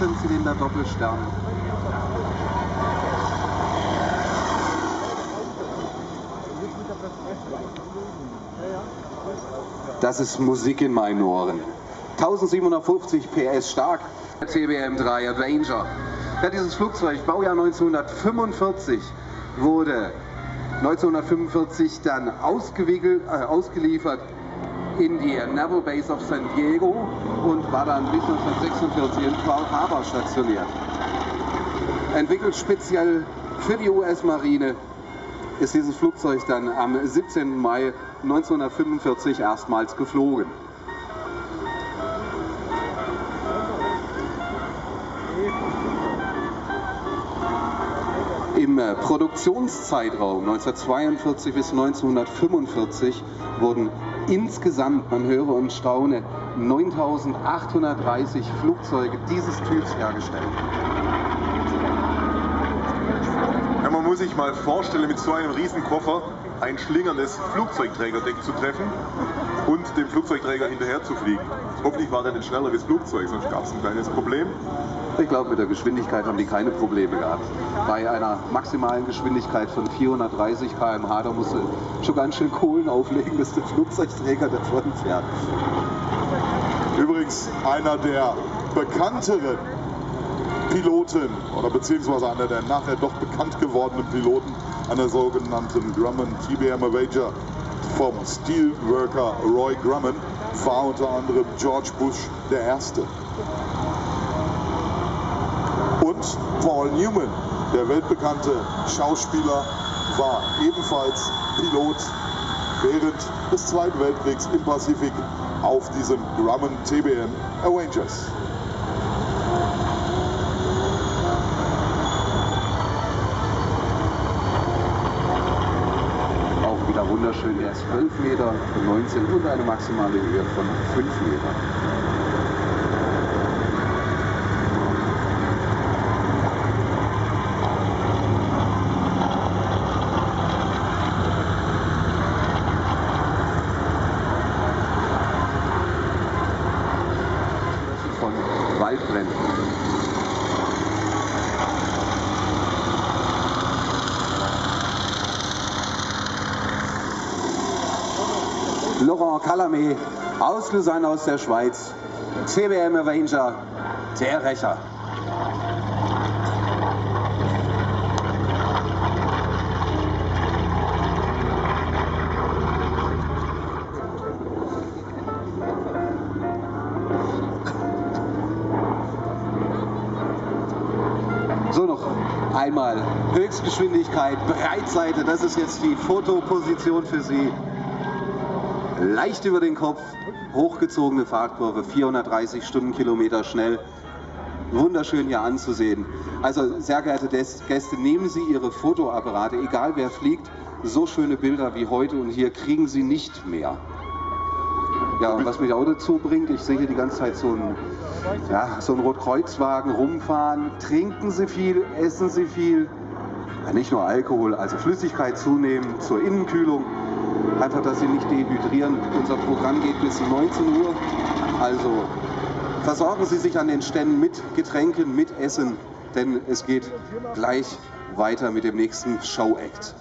Zylinder Doppelstern. Das ist Musik in meinen Ohren. 1750 PS stark, CBM3 Avenger. Ja, dieses Flugzeug, Baujahr 1945, wurde 1945 dann äh, ausgeliefert in die Naval Base of San Diego und war dann bis 1946 in Pearl Harbor stationiert. Entwickelt speziell für die US-Marine ist dieses Flugzeug dann am 17. Mai 1945 erstmals geflogen. Im äh, Produktionszeitraum 1942 bis 1945 wurden insgesamt, man höre und staune, 9830 Flugzeuge dieses Typs hergestellt. Ja, man muss sich mal vorstellen, mit so einem Riesenkoffer ein schlingerndes Flugzeugträgerdeck zu treffen und dem Flugzeugträger hinterher zu fliegen. Hoffentlich war er nicht schneller wie das Flugzeug, sonst gab es ein kleines Problem. Ich glaube, mit der Geschwindigkeit haben die keine Probleme gehabt. Bei einer maximalen Geschwindigkeit von 430 km/h, da musst du schon ganz schön Kohlen auflegen, dass der Flugzeugträger davon fährt. Übrigens einer der bekannteren Piloten oder beziehungsweise einer der nachher doch bekannt gewordenen Piloten einer sogenannten Grumman TBM Avenger vom Steelworker Roy Grumman war unter anderem George Bush der Erste. Und Paul Newman, der weltbekannte Schauspieler, war ebenfalls Pilot während des Zweiten Weltkriegs im Pazifik auf diesem Grumman TBM Avengers. Ist 12 Meter 19 und eine maximale Höhe von 5 Metern. Waldbränden. Laurent Calamé aus Lausanne aus der Schweiz, CBM Avenger, der Rächer. So noch einmal Höchstgeschwindigkeit, Breitseite, das ist jetzt die Fotoposition für Sie. Leicht über den Kopf, hochgezogene Fahrtkurve, 430 Stundenkilometer schnell. Wunderschön hier anzusehen. Also sehr geehrte Gäste, nehmen Sie Ihre Fotoapparate, egal wer fliegt, so schöne Bilder wie heute und hier kriegen Sie nicht mehr. Ja, und was mich auch dazu bringt, ich sehe hier die ganze Zeit so einen, ja, so einen Rotkreuzwagen rumfahren. Trinken Sie viel, essen Sie viel. Ja, nicht nur Alkohol, also Flüssigkeit zunehmen zur Innenkühlung. Einfach, dass Sie nicht dehydrieren. Unser Programm geht bis 19 Uhr. Also versorgen Sie sich an den Ständen mit Getränken, mit Essen, denn es geht gleich weiter mit dem nächsten Show-Act.